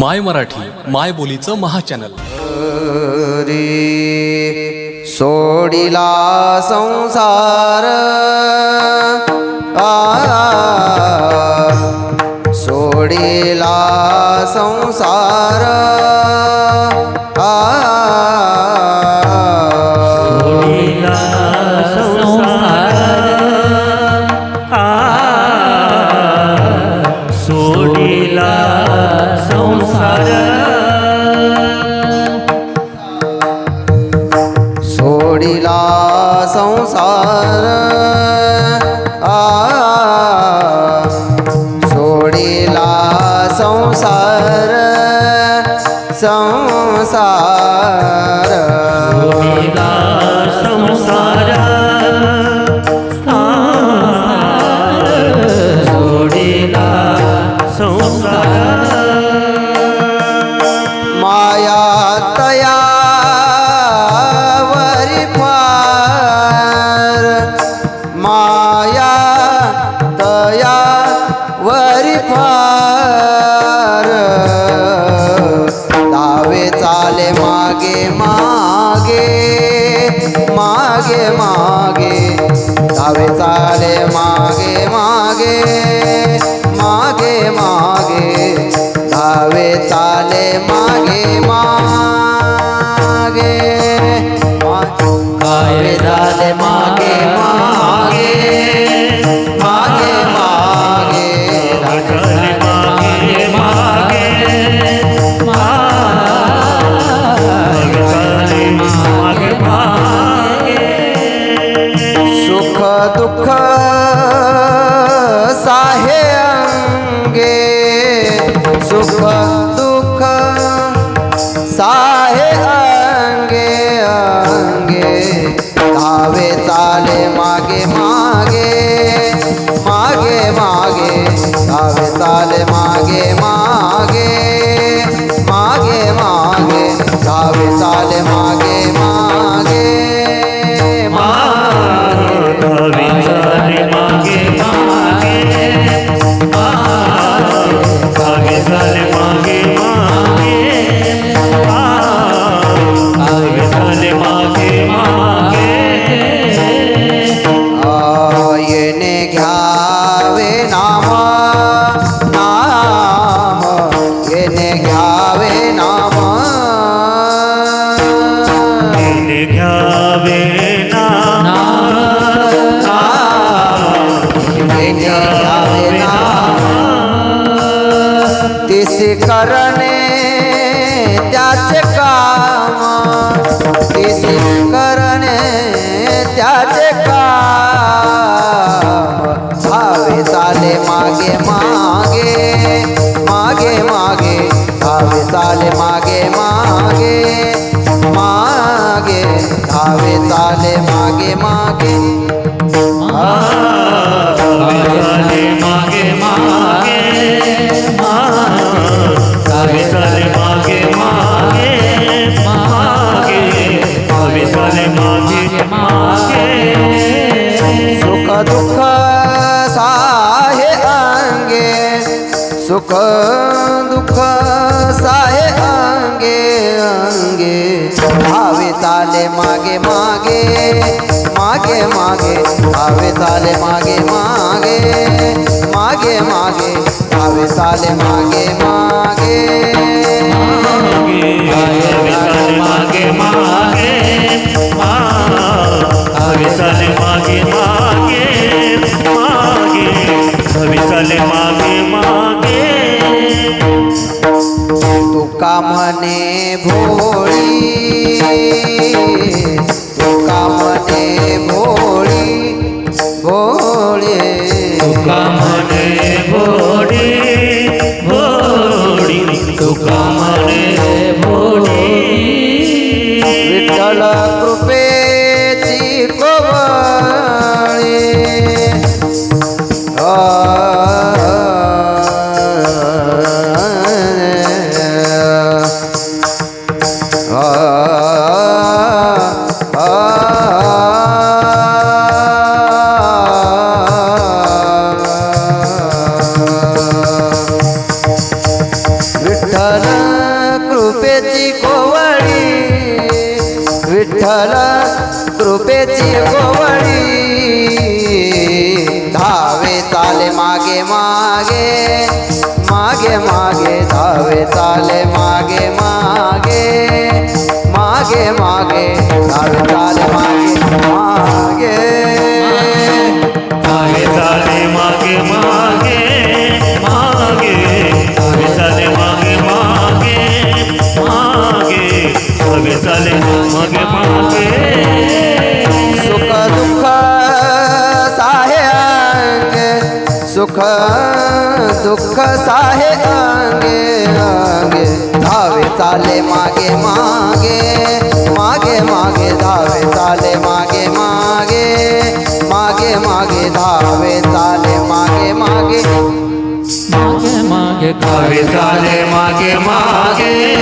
My Marathi माय बोलीचं महाचॅनल. रे सोडिला संसार. आ सोडिला संसार। सोडिला संसार सोडिला संसार। माया तया मागे दावे चाले मागे मागे. तिसी करणे त्याचे काम तिसी करणे त्याचे काम। चाले मागे मागे मागे मागे धावे चाले मागे मागे मागे धावे चाले मागे मागे। चाले मागे मागे सुख दुख साहे आंगे आंगे। आवे ताले मागे मागे। मागे मागे। आवे ताले मागे मागे। मागे मागे। आवे ताले मागे मागे। भोळी तुकामने भोळी भोळे तुकामने भोळी भोळी तुकामने विठ्ठल कृपेची कोवळी धावे चाले मागे मागे. मागे मागे धावे चाले मागे मागे. मागे मागे धावे सुख, दुख साहे अंगे अंगे धावे चाले, मागे मागे। मागे मागे, धावे चाले, मागे मागे। मागे मागे, धावे चाले, मागे मागे। मागे मागे, धावे चाले, मागे मागे।